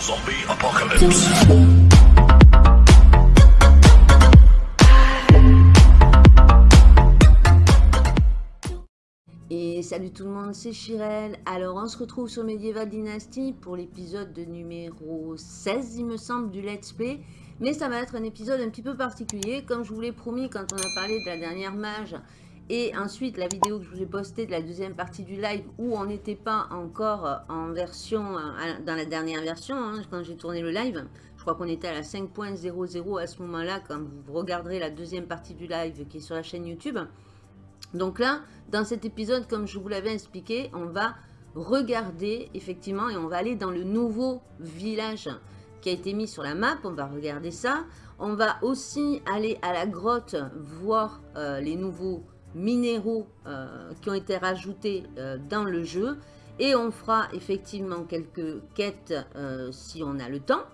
Zombie Apocalypse. Et salut tout le monde, c'est Chirel. Alors on se retrouve sur Medieval Dynasty pour l'épisode de numéro 16 il me semble du Let's Play. Mais ça va être un épisode un petit peu particulier. Comme je vous l'ai promis quand on a parlé de la dernière mage et ensuite la vidéo que je vous ai postée de la deuxième partie du live où on n'était pas encore en version, dans la dernière version hein, quand j'ai tourné le live. Je crois qu'on était à la 5.00 à ce moment-là quand vous regarderez la deuxième partie du live qui est sur la chaîne YouTube. Donc là, dans cet épisode, comme je vous l'avais expliqué, on va regarder effectivement et on va aller dans le nouveau village qui a été mis sur la map. On va regarder ça. On va aussi aller à la grotte voir euh, les nouveaux minéraux euh, qui ont été rajoutés euh, dans le jeu. Et on fera effectivement quelques quêtes si on a le temps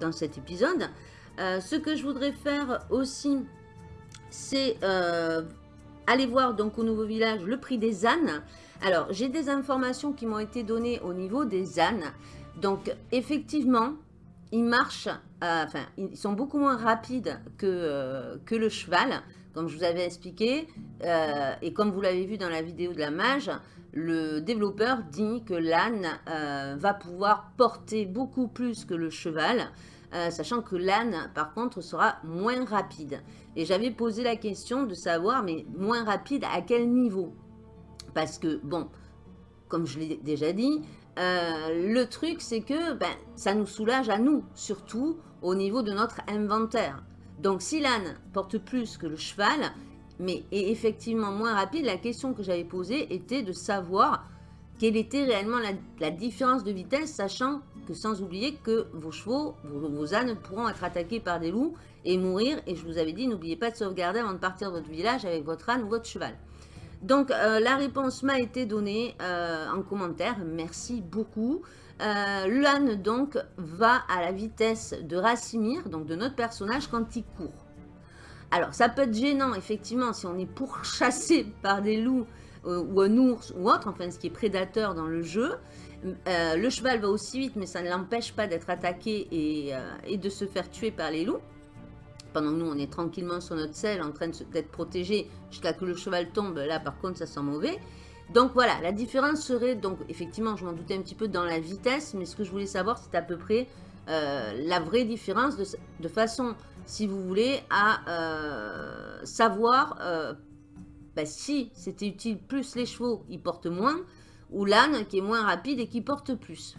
dans cet épisode. ce que je voudrais faire aussi, c'est Allez voir donc au nouveau village le prix des ânes. Alors, j'ai des informations qui m'ont été données au niveau des ânes. Donc, effectivement, ils marchent, euh, enfin, ils sont beaucoup moins rapides euh, que le cheval, comme je vous avais expliqué. Euh, et comme vous l'avez vu dans la vidéo de la mage, le développeur dit que l'âne va pouvoir porter beaucoup plus que le cheval. Euh, sachant que l'âne, par contre, sera moins rapide. Et j'avais posé la question de savoir, mais moins rapide à quel niveau? Parce que, bon, comme je l'ai déjà dit, euh, le truc, c'est que ben, ça nous soulage à nous, surtout au niveau de notre inventaire. Donc, si l'âne porte plus que le cheval, mais est effectivement moins rapide, la question que j'avais posée était de savoir quelle était réellement la différence de vitesse, sachant que sans oublier que vos chevaux, vos, ânes pourront être attaqués par des loups et mourir. Et je vous avais dit, n'oubliez pas de sauvegarder avant de partir de votre village avec votre âne ou votre cheval. Donc, euh, la réponse m'a été donnée euh, en commentaire. Merci beaucoup. Euh, donc, va à la vitesse de Rassimir, donc de notre personnage, quand il court. Alors, ça peut être gênant, effectivement, si on est pourchassé par des loups ou un ours ou autre, enfin, ce qui est prédateur dans le jeu. Euh, le cheval va aussi vite, mais ça ne l'empêche pas d'être attaqué euh, et, de se faire tuer par les loups. Pendant que nous, on est tranquillement sur notre selle, en train d'être protégé jusqu'à que le cheval tombe. Là, par contre, ça sent mauvais. Donc voilà, la différence serait, donc effectivement, je m'en doutais un petit peu dans la vitesse, mais ce que je voulais savoir, c'est à peu près euh, la vraie différence de, façon, si vous voulez, à savoir ben, si c'était utile plus les chevaux, ils portent moins, ou l'âne qui est moins rapide et qui porte plus.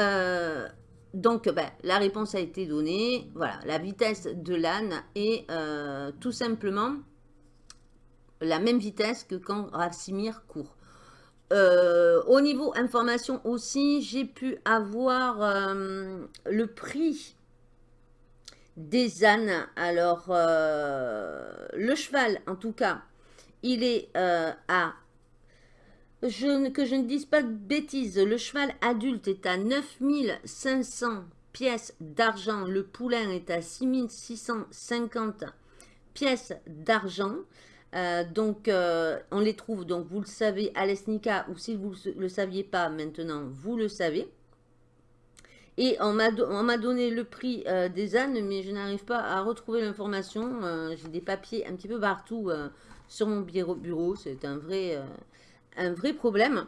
Euh, donc, ben, la réponse a été donnée. Voilà, la vitesse de l'âne est euh, tout simplement la même vitesse que quand Rassimir court. Euh, au niveau information aussi, j'ai pu avoir le prix des ânes. Alors, le cheval, en tout cas, il est à que je ne dise pas de bêtises, le cheval adulte est à 9500 pièces d'argent, le poulain est à 6650 pièces d'argent. Euh, donc, euh, on les trouve, donc vous le savez, à l'Esnica, ou si vous ne le saviez pas maintenant, vous le savez. Et on m'a donné le prix euh, des ânes, mais je n'arrive pas à retrouver l'information. J'ai des papiers un petit peu partout sur mon bureau. C'est un vrai, un vrai problème.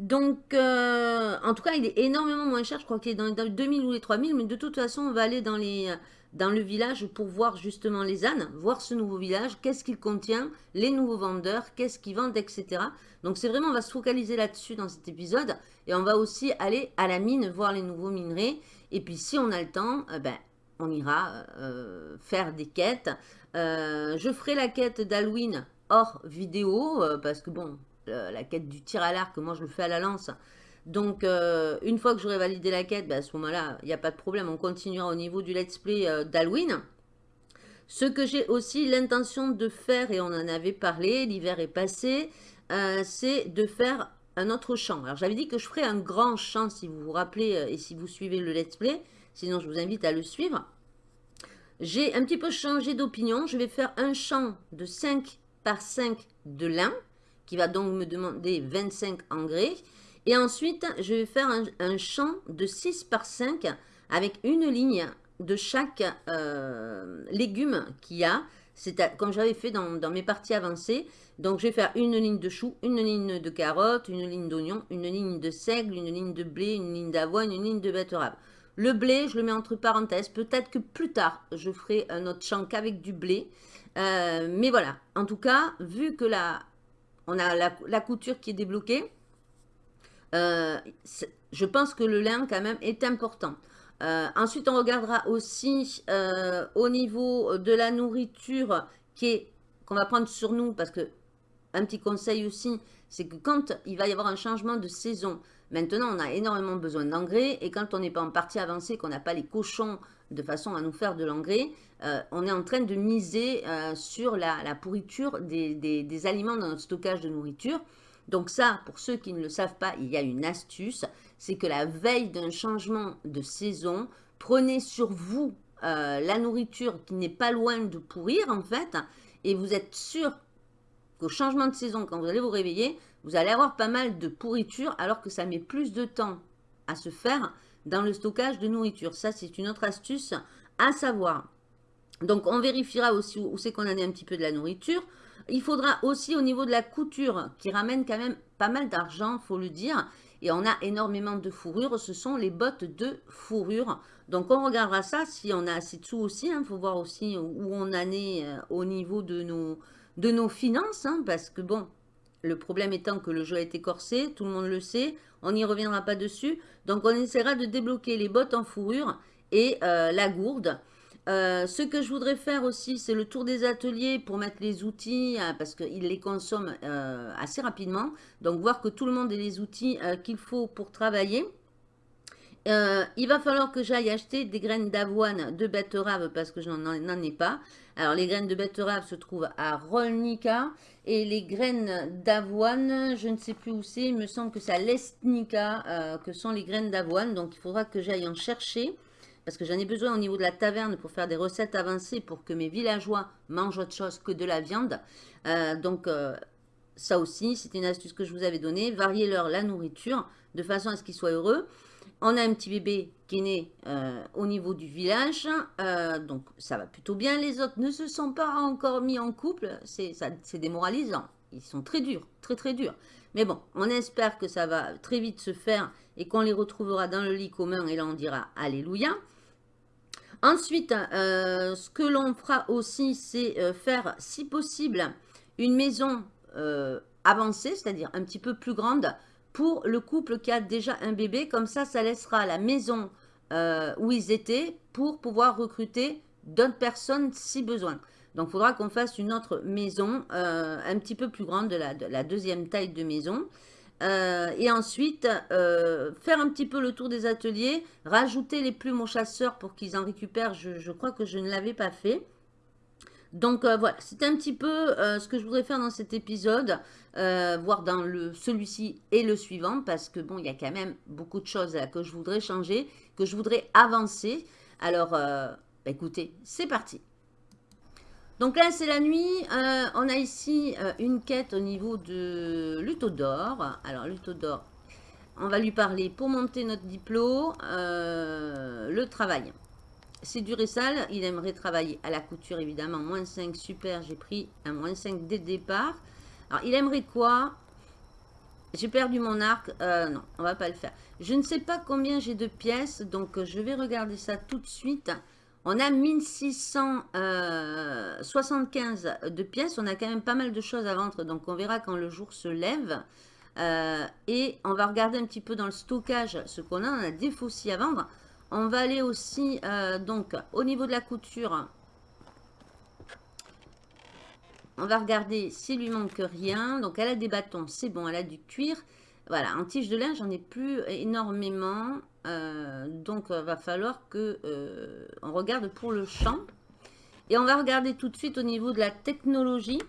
Donc, en tout cas, il est énormément moins cher. Je crois qu'il est dans les 2000 ou les 3000. Mais de toute façon, on va aller dans, les, dans le village pour voir justement les ânes, voir ce nouveau village, qu'est-ce qu'il contient, les nouveaux vendeurs, qu'est-ce qu'ils vendent, etc. Donc, c'est vraiment, on va se focaliser là-dessus dans cet épisode. Et on va aussi aller à la mine, voir les nouveaux minerais. Et puis, si on a le temps, eh ben, on ira euh, faire des quêtes. Euh, je ferai la quête d'Halloween hors vidéo, parce que bon, la quête du tir à l'arc, moi je le fais à la lance. Donc, euh, une fois que j'aurai validé la quête, ben, à ce moment-là, il n'y a pas de problème, on continuera au niveau du let's play euh, d'Halloween. Ce que j'ai aussi l'intention de faire, et on en avait parlé, l'hiver est passé, euh, c'est de faire un autre champ. Alors, j'avais dit que je ferais un grand champ, si vous vous rappelez, et si vous suivez le let's play. Sinon, je vous invite à le suivre. J'ai un petit peu changé d'opinion. Je vais faire un champ de 5 par 5 de lin qui va donc me demander 25 engrais. Et ensuite, je vais faire un, champ de 6 par 5 avec une ligne de chaque euh, légume qu'il y a. C'est comme j'avais fait dans, mes parties avancées. Donc, je vais faire une ligne de choux, une ligne de carottes, une ligne d'oignon, une ligne de seigle, une ligne de blé, une ligne d'avoine, une ligne de betterave. Le blé, je le mets entre parenthèses. Peut-être que plus tard, je ferai un autre champ qu'avec du blé. Euh, mais voilà, en tout cas, vu que là, on a la, couture qui est débloquée, euh, je pense que le lin, quand même, est important. Euh, ensuite, on regardera aussi au niveau de la nourriture qu'on va prendre sur nous, parce que un petit conseil aussi, c'est que quand il va y avoir un changement de saison, maintenant on a énormément besoin d'engrais et quand on n'est pas en partie avancée, qu'on n'a pas les cochons de façon à nous faire de l'engrais, euh, on est en train de miser euh, sur la, pourriture des, aliments dans notre stockage de nourriture. Donc ça, pour ceux qui ne le savent pas, il y a une astuce, c'est que la veille d'un changement de saison, prenez sur vous euh, la nourriture qui n'est pas loin de pourrir en fait, et vous êtes sûr qu'au changement de saison, quand vous allez vous réveiller, vous allez avoir pas mal de pourriture alors que ça met plus de temps à se faire dans le stockage de nourriture. Ça, c'est une autre astuce à savoir. Donc, on vérifiera aussi où c'est qu'on en est un petit peu de la nourriture. Il faudra aussi au niveau de la couture, qui ramène quand même pas mal d'argent, faut le dire. Et on a énormément de fourrure, ce sont les bottes de fourrure. Donc, on regardera ça si on a assez de sous aussi. Il hein. faut voir aussi où on en est euh, au niveau de nos, de nos finances. Hein, parce que bon, le problème étant que le jeu a été corsé, tout le monde le sait, on n'y reviendra pas dessus. Donc on essaiera de débloquer les bottes en fourrure et euh, la gourde. Euh, ce que je voudrais faire aussi, c'est le tour des ateliers pour mettre les outils, euh, parce qu'ils les consomment assez rapidement. Donc voir que tout le monde ait les outils qu'il faut pour travailler. il va falloir que j'aille acheter des graines d'avoine de betterave parce que je n'en ai pas. Alors, les graines de betterave se trouvent à Rolnica. Et les graines d'avoine, je ne sais plus où c'est. Il me semble que c'est à Lestnica euh, que sont les graines d'avoine. Donc, il faudra que j'aille en chercher. Parce que j'en ai besoin au niveau de la taverne pour faire des recettes avancées pour que mes villageois mangent autre chose que de la viande. Euh, donc, euh, ça aussi, c'est une astuce que je vous avais donnée. Variez leur la nourriture de façon à ce qu'ils soient heureux. On a un petit bébé qui est né euh, au niveau du village, donc ça va plutôt bien. Les autres ne se sont pas encore mis en couple, c'est démoralisant. Ils sont très durs, très très durs. Mais bon, on espère que ça va très vite se faire et qu'on les retrouvera dans le lit commun et là on dira Alléluia. Ensuite, euh, ce que l'on fera aussi, c'est faire, si possible, une maison avancée, c'est-à-dire un petit peu plus grande, pour le couple qui a déjà un bébé. Comme ça, ça laissera la maison euh, où ils étaient pour pouvoir recruter d'autres personnes si besoin. Donc, il faudra qu'on fasse une autre maison euh, un petit peu plus grande de la, deuxième taille de maison. Euh, et ensuite, faire un petit peu le tour des ateliers, rajouter les plumes aux chasseurs pour qu'ils en récupèrent. je crois que je ne l'avais pas fait. Donc euh, voilà, c'est un petit peu euh, ce que je voudrais faire dans cet épisode, euh, voir dans celui-ci et le suivant, parce que bon, il y a quand même beaucoup de choses que je voudrais changer, que je voudrais avancer. Alors, bah, écoutez, c'est parti. Donc là, c'est la nuit. on a ici une quête au niveau de Lutodor. Alors, Lutodor, on va lui parler pour monter notre diplôme, le travail. C'est dur et sale. Il aimerait travailler à la couture, évidemment. Moins 5, super. J'ai pris un moins 5 dès le départ. Alors, il aimerait quoi? J'ai perdu mon arc. Euh, non, on va pas le faire. Je ne sais pas combien j'ai de pièces. Donc, je vais regarder ça tout de suite. On a 1675 euh, de pièces. On a quand même pas mal de choses à vendre. Donc, on verra quand le jour se lève. Euh, et on va regarder un petit peu dans le stockage ce qu'on a. On a des faucilles à vendre. On va aller aussi, euh, donc, au niveau de la couture. On va regarder s'il lui manque rien. Donc, elle a des bâtons, c'est bon, elle a du cuir. Voilà, en tige de linge, j'en ai plus énormément. Euh, donc, il va falloir que euh, on regarde pour le champ. Et on va regarder tout de suite au niveau de la technologie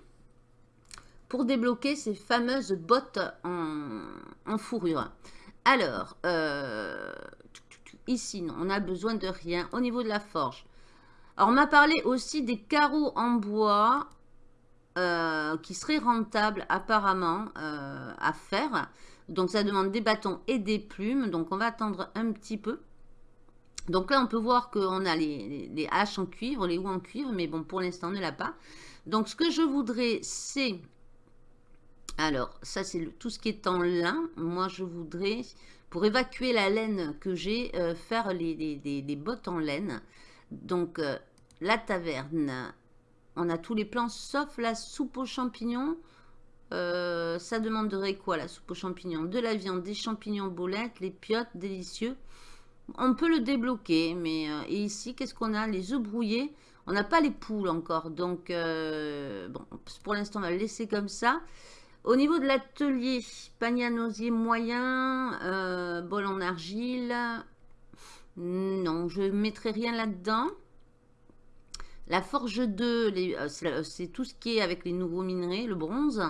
pour débloquer ces fameuses bottes en, fourrure. Alors, Ici, non, on a besoin de rien. Au niveau de la forge. Alors, on m'a parlé aussi des carreaux en bois euh, qui seraient rentables apparemment euh, à faire. Donc, ça demande des bâtons et des plumes. Donc, on va attendre un petit peu. Donc là, on peut voir qu'on a les, haches en cuivre, les houes en cuivre, mais bon, pour l'instant, on ne l'a pas. Donc, ce que je voudrais, c'est... Alors, ça, c'est tout ce qui est en lin. Moi, je voudrais, pour évacuer la laine que j'ai, euh, faire les, bottes en laine. Donc, euh, la taverne, on a tous les plans, sauf la soupe aux champignons. Euh, ça demanderait quoi, la soupe aux champignons? De la viande, des champignons boulettes, les piottes, délicieux. On peut le débloquer, mais euh, et ici, qu'est-ce qu'on a? Les œufs brouillés. On n'a pas les poules encore, donc euh, bon, pour l'instant, on va le laisser comme ça. Au niveau de l'atelier, panier à moyen, bol en argile. Non, je ne mettrai rien là-dedans. La forge 2, c'est tout ce qui est avec les nouveaux minerais, le bronze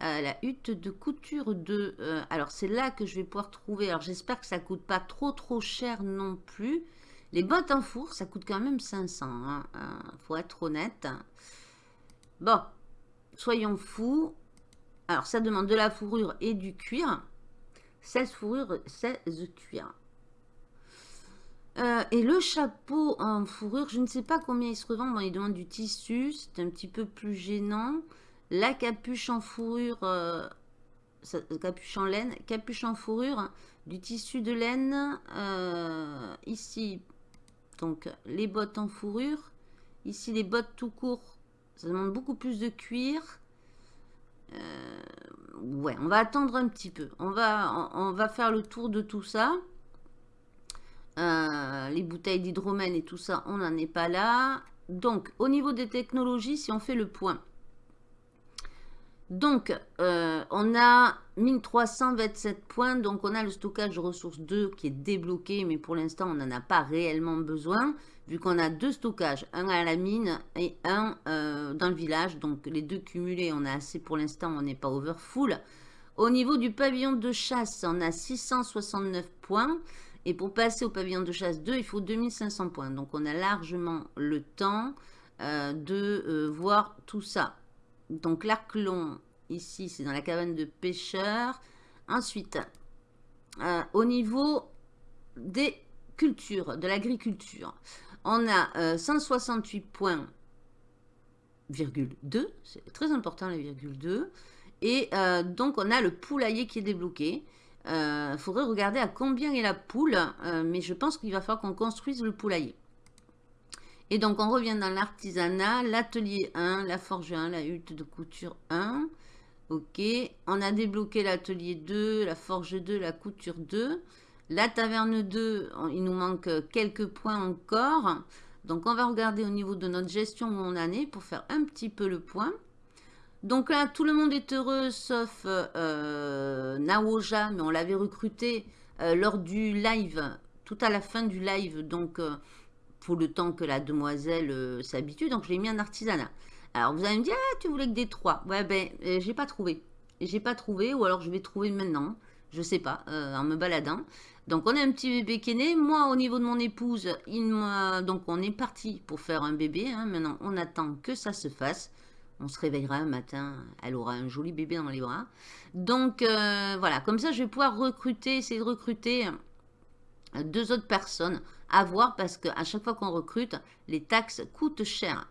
la hutte de couture de... Euh, alors, c'est là que je vais pouvoir trouver... Alors, j'espère que ça coûte pas trop, trop cher non plus. Les bottes en four, ça coûte quand même 500. Hein, euh, faut être honnête. Bon, soyons fous. Alors, ça demande de la fourrure et du cuir. 16 fourrures, 16 cuir. Euh, et le chapeau en fourrure, je ne sais pas combien il se revend. Bon, il demande du tissu, c'est un petit peu plus gênant. La capuche en fourrure, euh, capuche en laine, capuche en fourrure, du tissu de laine. Euh, ici, donc les bottes en fourrure. Ici, les bottes tout court. Ça demande beaucoup plus de cuir. Euh, ouais, on va attendre un petit peu. On va, on, va faire le tour de tout ça. les bouteilles d'hydromène et tout ça, on n'en est pas là. Donc, au niveau des technologies, si on fait le point, donc, euh, on a 1327 points. Donc, on a le stockage ressources 2 qui est débloqué. Mais pour l'instant, on n'en a pas réellement besoin. Vu qu'on a deux stockages. Un à la mine et un euh, dans le village. Donc, les deux cumulés, on a assez pour l'instant. On n'est pas over full. Au niveau du pavillon de chasse, on a 669 points. Et pour passer au pavillon de chasse 2, il faut 2500 points. Donc, on a largement le temps euh, de voir tout ça. Donc l'arc long, ici, c'est dans la cabane de pêcheurs. Ensuite, euh, au niveau des cultures, de l'agriculture, on a 168 euh, points, virgule 2, c'est très important les virgule 2. Et euh, donc, on a le poulailler qui est débloqué. Il faudrait regarder à combien est la poule, mais je pense qu'il va falloir qu'on construise le poulailler. Et donc, on revient dans l'artisanat, l'atelier 1, la forge 1, la hutte de couture 1. Ok, on a débloqué l'atelier 2, la forge 2, la couture 2. La taverne 2, il nous manque quelques points encore. Donc, on va regarder au niveau de notre gestion où on pour faire un petit peu le point. Donc là, tout le monde est heureux sauf euh, Naoja, mais on l'avait recruté euh, lors du live, tout à la fin du live. Donc, euh, le temps que la demoiselle euh, s'habitue. Donc, je l'ai mis en artisanat. Alors, vous allez me dire, ah, tu voulais que des trois. Ouais, ben, euh, j'ai pas trouvé. J'ai pas trouvé, ou alors je vais trouver maintenant. Je sais pas, euh, en me baladant. Donc, on a un petit bébé qui est né. Moi, au niveau de mon épouse, il donc on est parti pour faire un bébé. Hein. Maintenant, on attend que ça se fasse. On se réveillera un matin, elle aura un joli bébé dans les bras. Donc, voilà, comme ça, je vais pouvoir recruter, essayer de recruter deux autres personnes à voir parce qu'à chaque fois qu'on recrute, les taxes coûtent cher.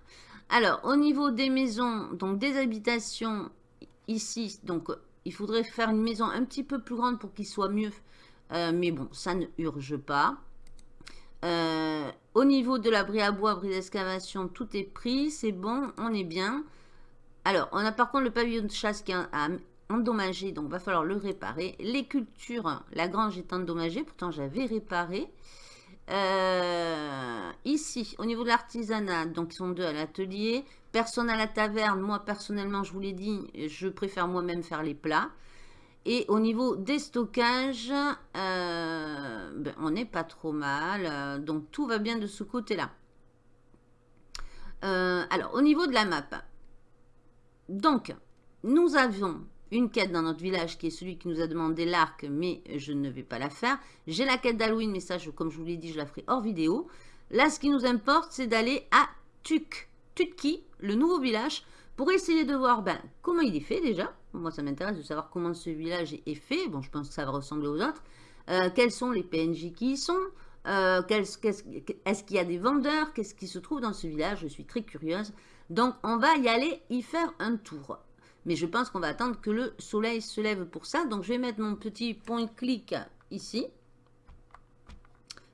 Alors, au niveau des maisons, donc des habitations, ici, donc il faudrait faire une maison un petit peu plus grande pour qu'il soit mieux. Euh, mais bon, ça ne urge pas. Euh, au niveau de l'abri à bois, abri d'excavation, tout est pris, c'est bon, on est bien. Alors, on a par contre le pavillon de chasse qui est endommagé, donc va falloir le réparer. Les cultures, la grange est endommagée, pourtant j'avais réparé. Euh, ici, au niveau de l'artisanat, donc ils sont deux à l'atelier. Personne à la taverne. Moi, personnellement, je vous l'ai dit, je préfère moi-même faire les plats. Et au niveau des stockages, euh, ben, on n'est pas trop mal. Donc, tout va bien de ce côté-là. Euh, alors, au niveau de la map. Donc, nous avons une quête dans notre village qui est celui qui nous a demandé l'arc, mais je ne vais pas la faire. J'ai la quête d'Halloween, mais ça, comme je vous l'ai dit, je la ferai hors vidéo. Là, ce qui nous importe, c'est d'aller à Tuk, Tutki, le nouveau village, pour essayer de voir ben, comment il est fait déjà. Moi, ça m'intéresse de savoir comment ce village est fait. Bon, je pense que ça va ressembler aux autres. Euh, quels sont les PNJ qui y sont? Euh, Est-ce qu'il y a des vendeurs? Qu'est-ce qui se trouve dans ce village? Je suis très curieuse. Donc, on va y aller y faire un tour. Mais je pense qu'on va attendre que le soleil se lève pour ça. Donc, je vais mettre mon petit point clic ici.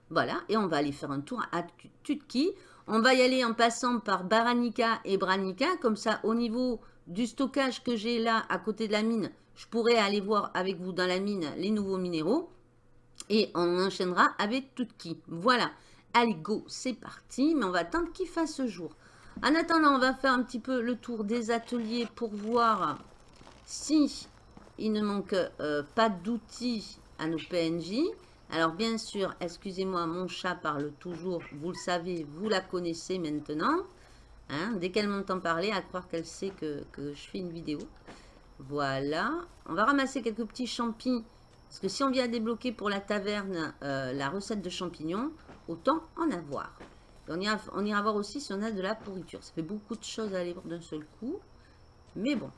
Voilà, et on va aller faire un tour à Tutki. On va y aller en passant par Baranika et Branica. Comme ça, au niveau du stockage que j'ai là, à côté de la mine, je pourrais aller voir avec vous dans la mine les nouveaux minéraux. Et on enchaînera avec Tutki. Voilà. Allez, go, c'est parti. Mais on va attendre qu'il fasse jour. En attendant, on va faire un petit peu le tour des ateliers pour voir si il ne manque euh, pas d'outils à nos PNJ. Alors bien sûr, excusez-moi, mon chat parle toujours, vous le savez, vous la connaissez maintenant. Hein, dès qu'elle m'entend parler, à croire qu'elle sait que, je fais une vidéo. Voilà. On va ramasser quelques petits champignons. Parce que si on vient débloquer pour la taverne euh, la recette de champignons, autant en avoir. On, ira, voir aussi si on a de la pourriture. Ça fait beaucoup de choses à aller voir d'un seul coup. Mais bon.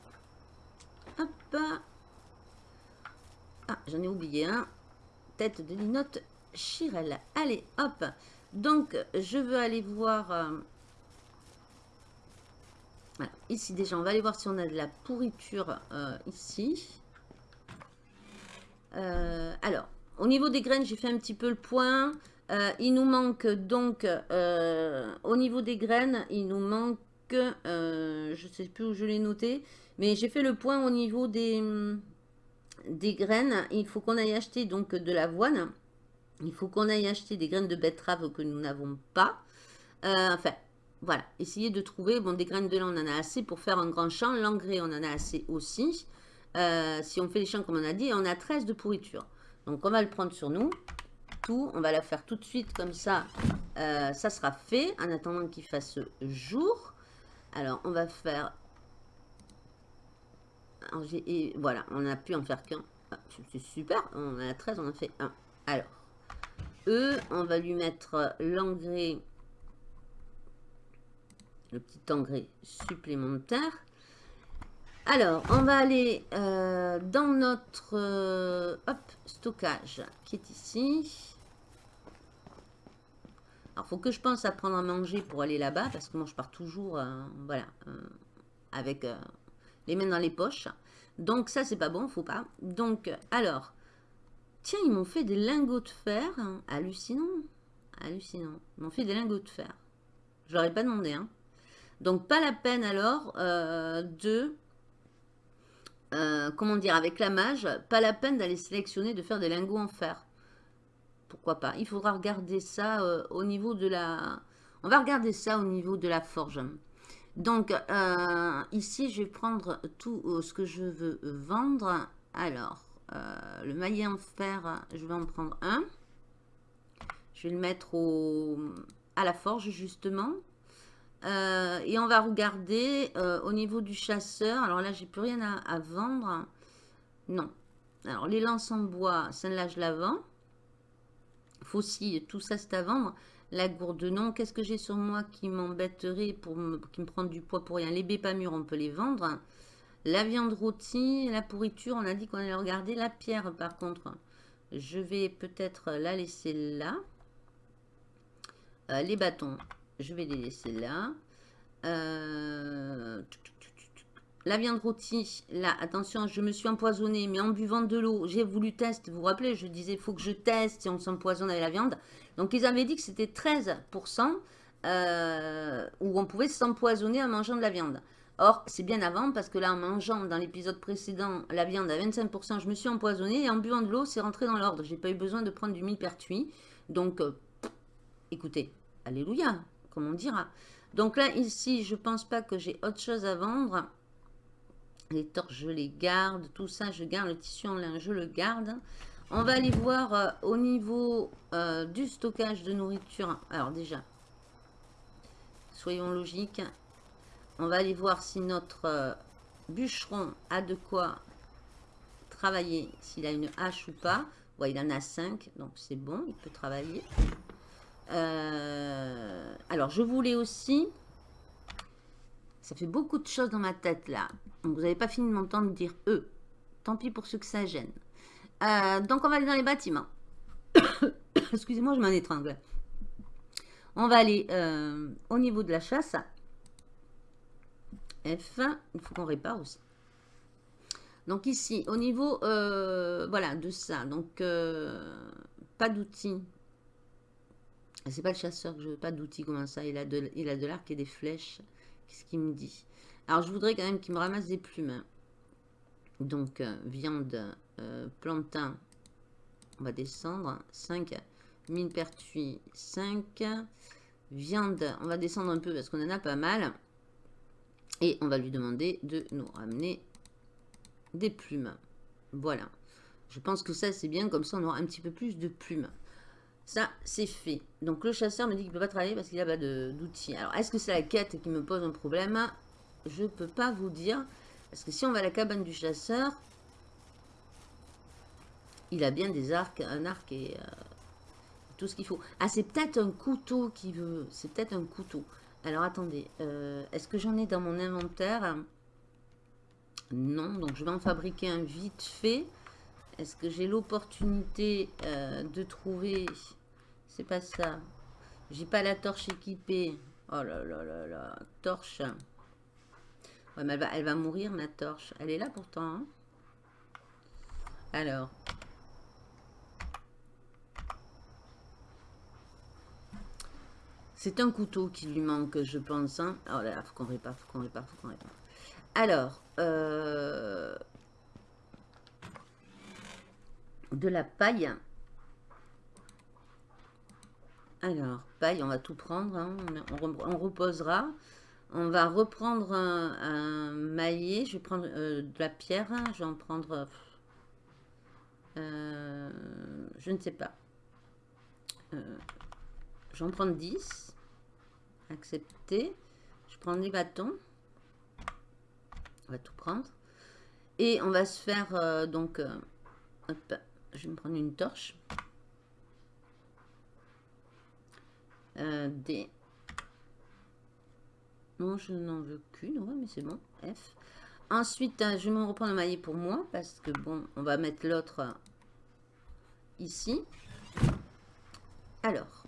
Hop. Ah, j'en ai oublié un tête de linotte Chirel. Allez, hop. Donc, je veux aller voir... Euh, ici déjà, on va aller voir si on a de la pourriture euh, ici. Euh, alors, au niveau des graines, j'ai fait un petit peu le point. Il nous manque donc, au niveau des graines, il nous manque, je ne sais plus où je l'ai noté, mais j'ai fait le point au niveau des, des graines. Il faut qu'on aille acheter donc de l'avoine. Il faut qu'on aille acheter des graines de betterave que nous n'avons pas. Euh, enfin, voilà. Essayez de trouver. Bon, des graines de lin, on en a assez pour faire un grand champ. L'engrais, on en a assez aussi. Euh, si on fait les champs comme on a dit, on a 13 de pourriture. Donc, on va le prendre sur nous. On va la faire tout de suite comme ça. Euh, ça sera fait en attendant qu'il fasse jour. Alors, on va faire voilà, on a pu en faire qu'un. Ah, c'est super, on a 13, on en fait un. Alors, E, on va lui mettre l'engrais, le petit engrais supplémentaire. Alors, on va aller euh, dans notre euh, stockage qui est ici. Alors, faut que je pense à prendre à manger pour aller là-bas parce que moi, je pars toujours, euh, voilà, avec les mains dans les poches. Donc ça, c'est pas bon, faut pas. Donc, alors, tiens, ils m'ont fait des lingots de fer. Hallucinant. Hallucinant. Ils m'ont fait des lingots de fer. Je leur ai pas demandé. Hein. Donc, pas la peine alors euh, de... Euh, comment dire, avec la mage, pas la peine d'aller sélectionner, de faire des lingots en fer. Pourquoi pas Il faudra regarder ça euh, au niveau de la... On va regarder ça au niveau de la forge. Donc, euh, ici, je vais prendre tout euh, ce que je veux vendre. Alors, le maillet en fer, je vais en prendre un. Je vais le mettre au, à la forge, justement. et on va regarder au niveau du chasseur. Alors là, j'ai plus rien à, vendre. Non. Alors, les lances en bois, celle-là, je la vends. Faucille, tout ça, c'est à vendre. La gourde, non. Qu'est-ce que j'ai sur moi qui m'embêterait, pour qui me prend du poids pour rien? Les mûres, on peut les vendre. La viande rôtie, la pourriture, on a dit qu'on allait regarder. La pierre, par contre, je vais peut-être la laisser là. Euh, les bâtons, je vais les laisser là. Euh, la viande rôtie, là, attention, je me suis empoisonnée, mais en buvant de l'eau, j'ai voulu tester. Vous vous rappelez, je disais, il faut que je teste si on s'empoisonne avec la viande. Donc, ils avaient dit que c'était 13% euh, où on pouvait s'empoisonner en mangeant de la viande. Or, c'est bien avant, parce que là, en mangeant dans l'épisode précédent la viande à 25%, je me suis empoisonnée, et en buvant de l'eau, c'est rentré dans l'ordre. J'ai pas eu besoin de prendre du millepertuis. Donc, euh, écoutez, alléluia, comme on dira. Donc là, ici, je pense pas que j'ai autre chose à vendre. Les torches, je les garde. Tout ça, je garde. Le tissu en lin, je le garde. On va aller voir euh, au niveau euh, du stockage de nourriture. Alors déjà, soyons logiques. On va aller voir si notre euh, bûcheron a de quoi travailler, s'il a une hache ou pas. Ouais, il en a 5, donc c'est bon, il peut travailler. alors, je voulais aussi... Ça fait beaucoup de choses dans ma tête, là. Donc, vous n'avez pas fini de m'entendre dire « eux ». Tant pis pour ceux que ça gêne. Euh, donc, on va aller dans les bâtiments. Excusez-moi, je m'en étrangle. On va aller euh, au niveau de la chasse. F, il faut qu'on répare aussi. Donc ici, au niveau euh, voilà, de ça, donc pas d'outils. C'est pas le chasseur que je veux, pas d'outils, comment ça? Il a de l'arc et des flèches. Qu'est-ce qu'il me dit? Alors je voudrais quand même qu'il me ramasse des plumes. Donc viande, plantain, on va descendre. 5, mine pertuis, 5. Viande, on va descendre un peu parce qu'on en a pas mal. Et on va lui demander de nous ramener des plumes. Voilà. Je pense que ça, c'est bien. Comme ça, on aura un petit peu plus de plumes. Ça, c'est fait. Donc, le chasseur me dit qu'il ne peut pas travailler parce qu'il n'a pas d'outils. Alors, est-ce que c'est la quête qui me pose un problème? Je ne peux pas vous dire. Parce que si on va à la cabane du chasseur, il a bien des arcs, un arc et euh, tout ce qu'il faut. Ah, c'est peut-être un couteau qui veut. C'est peut-être un couteau. Alors, attendez. Euh, est-ce que j'en ai dans mon inventaire? Non. Donc, je vais en fabriquer un vite fait. Est-ce que j'ai l'opportunité euh, de trouver... C'est pas ça. J'ai pas la torche équipée. Oh là là là là. Torche. Ouais, mais elle va, elle va mourir, ma torche. Elle est là pourtant. Hein. Alors, C'est un couteau qui lui manque, je pense. Hein. Oh là là, faut qu'on répare, faut qu'on répare, faut qu'on répare. Alors, euh, de la paille. Alors, paille, on va tout prendre. Hein. On, reposera. On va reprendre un, maillet. Je vais prendre euh, de la pierre. Je vais en prendre... Euh, je ne sais pas. je vais en prendre 10. Accepter. Je prends les bâtons. On va tout prendre. Et on va se faire euh, donc... Euh, je vais me prendre une torche. Euh, D. Non, je n'en veux qu'une. Mais c'est bon. F. Ensuite, je vais me reprendre le maillet pour moi. Parce que bon, on va mettre l'autre ici. Alors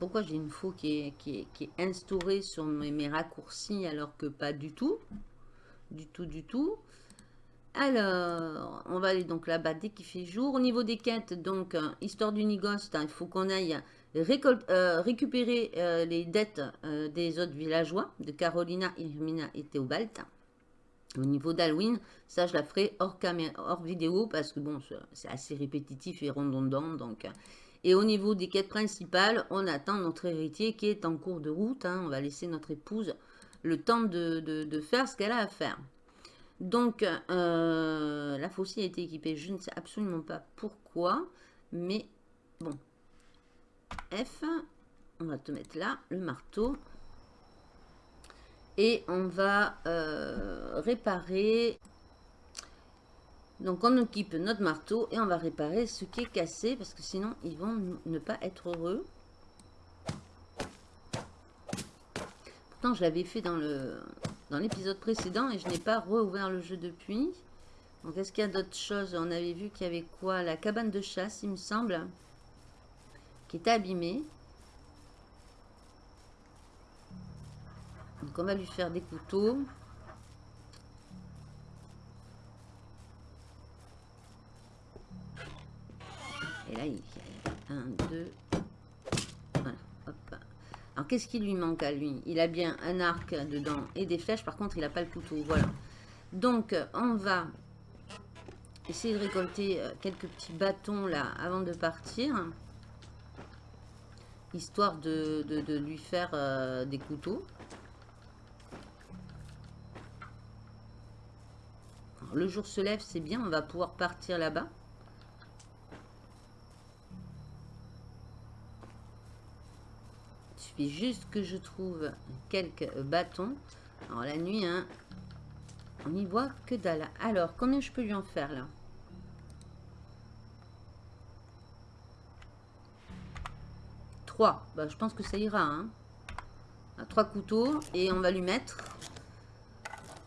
pourquoi j'ai une faux qui est, qui, est, instaurée sur mes, raccourcis alors que pas du tout? Du tout, du tout. Alors, on va aller donc là-bas dès qu'il fait jour. Au niveau des quêtes, donc, euh, histoire du Nigost, hein, il faut qu'on aille euh, récupérer euh, les dettes des autres villageois, de Carolina, Irmina et Théobald. Au niveau d'Halloween, ça je la ferai hors, hors vidéo parce que bon, c'est assez répétitif et redondant. Donc, et au niveau des quêtes principales, on attend notre héritier qui est en cours de route. Hein. On va laisser notre épouse le temps de, faire ce qu'elle a à faire. Donc, euh, la faucille a été équipée. Je ne sais absolument pas pourquoi. Mais bon. F. On va te mettre là, le marteau. Et on va euh, réparer donc on équipe notre marteau et on va réparer ce qui est cassé parce que sinon ils vont ne pas être heureux. Pourtant je l'avais fait dans le dans l'épisode précédent et je n'ai pas rouvert le jeu depuis. Donc est-ce qu'il y a d'autres choses? On avait vu qu'il y avait quoi? La cabane de chasse il me semble. Qui était abîmée. Donc on va lui faire des couteaux. Et là, il y a 1, 2, voilà, hop. Qu'est-ce qui lui manque à lui? Il a bien un arc dedans et des flèches. Par contre, il n'a pas le couteau. Voilà. Donc, on va essayer de récolter euh, quelques petits bâtons là avant de partir. Histoire de, lui faire euh, des couteaux. le jour se lève, c'est bien. On va pouvoir partir là-bas. Juste que je trouve quelques bâtons. Alors la nuit, hein, on y voit que dalle. Alors, combien je peux lui en faire là? Trois. Bah, je pense que ça ira. Hein. Trois couteaux et on va lui mettre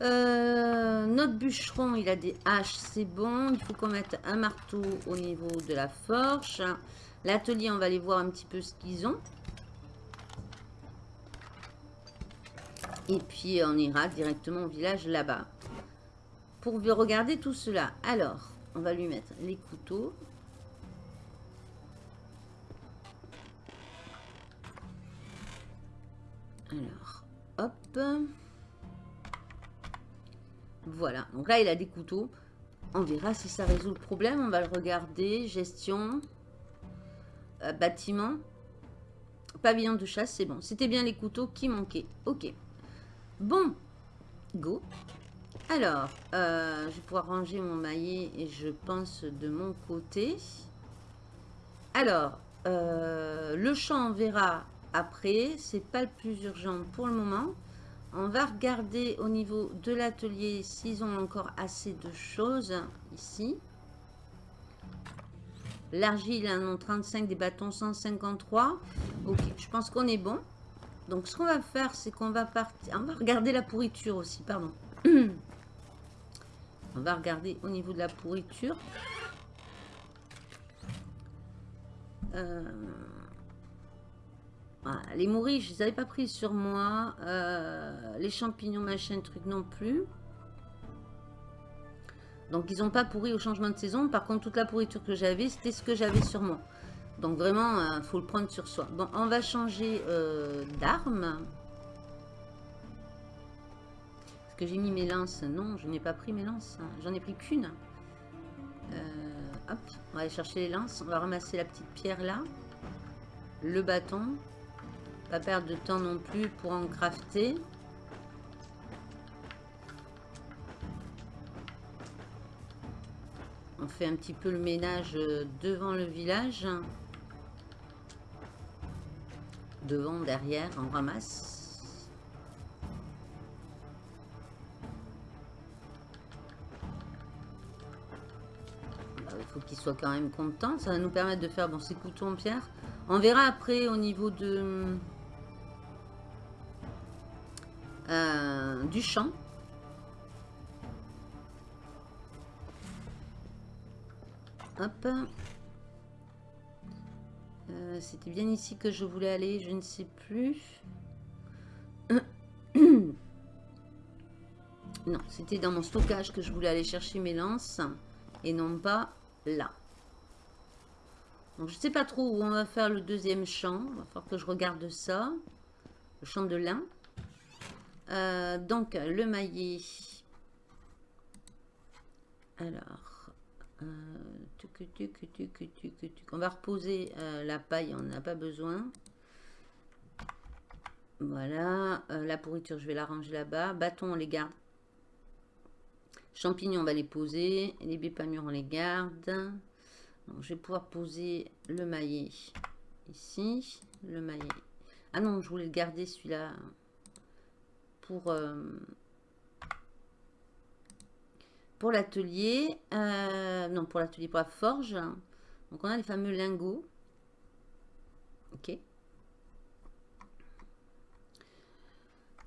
Euh, notre bûcheron, il a des haches, c'est bon. Il faut qu'on mette un marteau au niveau de la forge. L'atelier, on va aller voir un petit peu ce qu'ils ont. Et puis, on ira directement au village là-bas. Pour regarder tout cela. Alors, on va lui mettre les couteaux. Alors, hop. Voilà. Donc là, il a des couteaux. On verra si ça résout le problème. On va le regarder. Gestion. Euh, bâtiment. Pavillon de chasse, c'est bon. C'était bien les couteaux qui manquaient. Ok. Bon. Go. Alors, euh, je vais pouvoir ranger mon maillet et je pense de mon côté. Alors, euh, le champ, on verra après. C'est pas le plus urgent pour le moment. On va regarder au niveau de l'atelier s'ils ont encore assez de choses ici. L'argile, en 35, des bâtons 153. Ok, je pense qu'on est bon. Donc, ce qu'on va faire, c'est qu'on va partir... On va regarder la pourriture aussi, pardon. on va regarder au niveau de la pourriture. Euh, les mouris, je les avais pas pris sur moi. Euh, les champignons, machin, truc non plus. Donc, ils n'ont pas pourri au changement de saison. Par contre, toute la pourriture que j'avais, c'était ce que j'avais sur moi. Donc, vraiment, il euh, faut le prendre sur soi. Bon, on va changer euh, d'arme. Est-ce que j'ai mis mes lances Non, je n'ai pas pris mes lances. J'en ai pris qu'une. hop, on va aller chercher les lances. On va ramasser la petite pierre là. Le bâton. Pas perdre de temps non plus pour en crafter. On fait un petit peu le ménage euh, devant le village. Devant, derrière, on ramasse. Il faut qu'il soit quand même content. Ça va nous permettre de faire bon, ces couteaux en pierre. On verra après au niveau de euh, du champ. Hop. Euh, c'était bien ici que je voulais aller, je ne sais plus. non, c'était dans mon stockage que je voulais aller chercher mes lances et non pas là. Je sais pas trop où on va faire le deuxième champ. Il va falloir que je regarde ça. Le champ de lin. Euh, donc, le maillet. Alors, euh, on va reposer euh, la paille, on n'a pas besoin. Voilà, la pourriture, je vais la ranger là-bas. Bâton, on les garde. Champignons, on va les poser. Les mûres, on les garde. je vais pouvoir poser le maillet ici. Le maillet. Ah non, je voulais le garder celui-là pour, euh, pour l'atelier. Euh, non, pour l'atelier, pour la forge. Donc, on a les fameux lingots. Ok.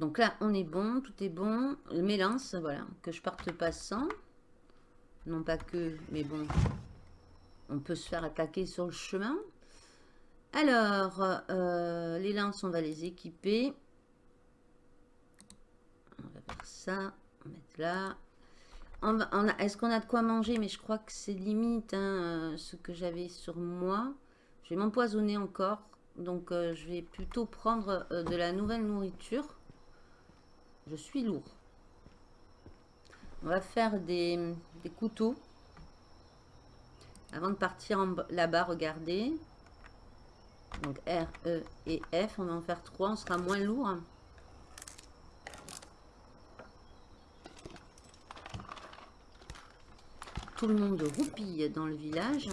Donc là, on est bon, tout est bon. Le mélance, voilà, que je parte pas sans. Non pas que, mais bon, on peut se faire attaquer sur le chemin. Alors, euh, les lances, on va les équiper ça, on va mettre là. Est-ce qu'on a de quoi manger? Mais je crois que c'est limite hein, euh, ce que j'avais sur moi. Je vais m'empoisonner encore. Donc euh, je vais plutôt prendre euh, de la nouvelle nourriture. Je suis lourd. On va faire des, des couteaux. Avant de partir là-bas, regardez. Donc R, E et F. On va en faire trois. On sera moins lourd. Tout le monde roupille dans le village.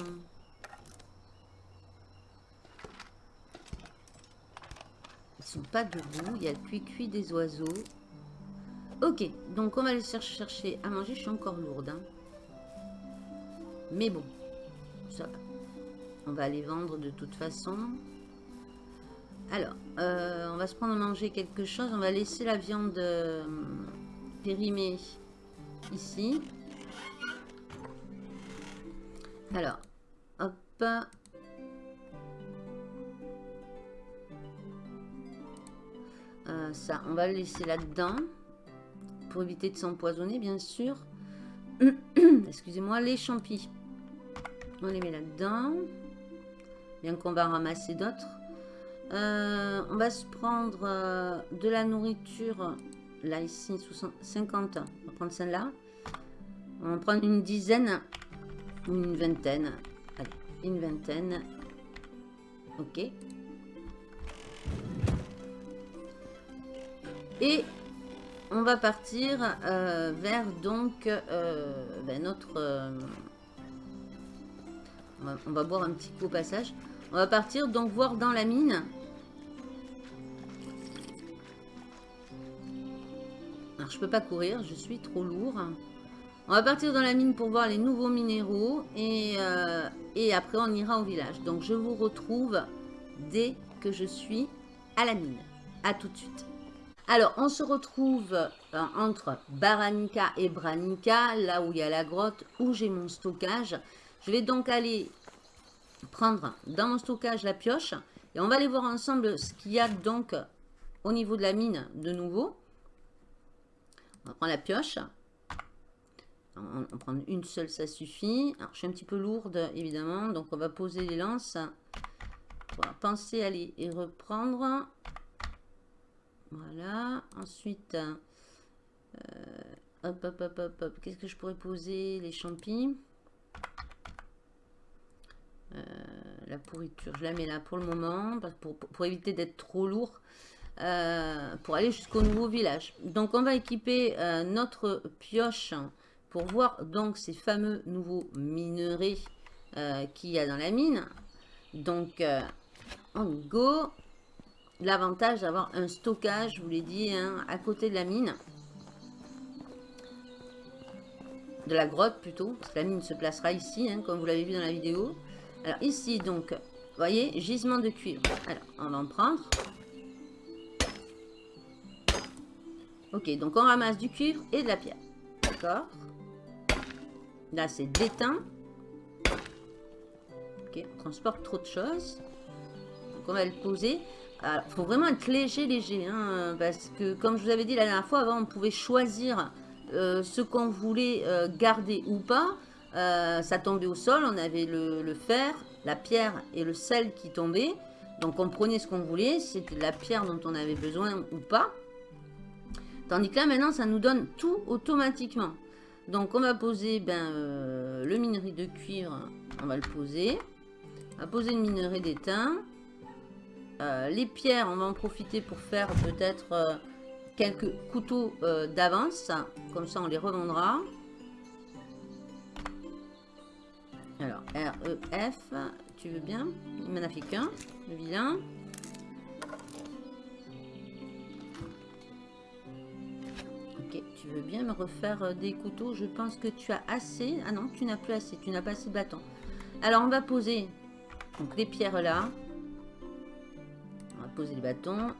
Ils sont pas debout. Il y a le cuit-cuit des oiseaux. Ok, donc on va aller chercher à manger. Je suis encore lourde. Hein. Mais bon, ça va. On va aller vendre de toute façon. Alors, euh, on va se prendre à manger quelque chose. On va laisser la viande... Euh, périmer ici. Alors, hop. Euh, ça, on va le laisser là-dedans. Pour éviter de s'empoisonner, bien sûr. Excusez-moi, les champis. On les met là-dedans. Bien qu'on va ramasser d'autres. Euh, on va se prendre euh, de la nourriture. Là, ici, 50. On va prendre celle-là. On va prendre une dizaine. Une vingtaine. Une vingtaine. Ok. Et on va partir euh, vers donc ben, notre... on, va, boire un petit coup au passage. On va partir donc voir dans la mine. Alors, je peux pas courir, je suis trop lourd. On va partir dans la mine pour voir les nouveaux minéraux. Et, euh, et après, on ira au village. Donc, je vous retrouve dès que je suis à la mine. A tout de suite. Alors, on se retrouve euh, entre Baranica et Branica, là où il y a la grotte, où j'ai mon stockage. Je vais donc aller prendre dans mon stockage la pioche. Et on va aller voir ensemble ce qu'il y a donc au niveau de la mine de nouveau. On va prendre la pioche. On, va prendre une seule, ça suffit. Alors, je suis un petit peu lourde, évidemment. Donc, on va poser les lances. On va penser à aller et reprendre. Voilà. Ensuite, euh, hop, hop, hop, hop, hop. Qu'est-ce que je pourrais poser? Les champis. Euh, la pourriture, je la mets là pour le moment, pour, éviter d'être trop lourd, euh, pour aller jusqu'au nouveau village. Donc on va équiper euh, notre pioche pour voir donc ces fameux nouveaux minerais qu'il y a dans la mine. Donc on go. L'avantage d'avoir un stockage, je vous l'ai dit, hein, à côté de la mine. De la grotte plutôt, parce que la mine se placera ici, hein, comme vous l'avez vu dans la vidéo. Alors ici, donc, voyez, gisement de cuivre. Alors, on va en prendre. Ok, donc on ramasse du cuivre et de la pierre. D'accord? Là, c'est déteint. Ok, on transporte trop de choses. Donc on va le poser. Il faut vraiment être léger, léger. Hein, parce que, comme je vous avais dit la dernière fois, avant, on pouvait choisir euh, ce qu'on voulait euh, garder ou pas. Euh, ça tombait au sol, on avait le, fer, la pierre et le sel qui tombaient. Donc on prenait ce qu'on voulait, c'était la pierre dont on avait besoin ou pas. Tandis que là maintenant ça nous donne tout automatiquement. Donc on va poser ben, euh, le minerai de cuivre, on va le poser. On va poser le minerai d'étain. Euh, les pierres, on va en profiter pour faire peut-être quelques couteaux d'avance. Comme ça on les revendra. Alors, R, E, F, tu veux bien? Il m'en a fait qu'un, le vilain. Tu veux bien me refaire euh, des couteaux? Je pense que tu as assez. Ah non, tu n'as plus assez, tu n'as pas assez de bâtons. Alors, on va poser les pierres là. On va poser les bâtons.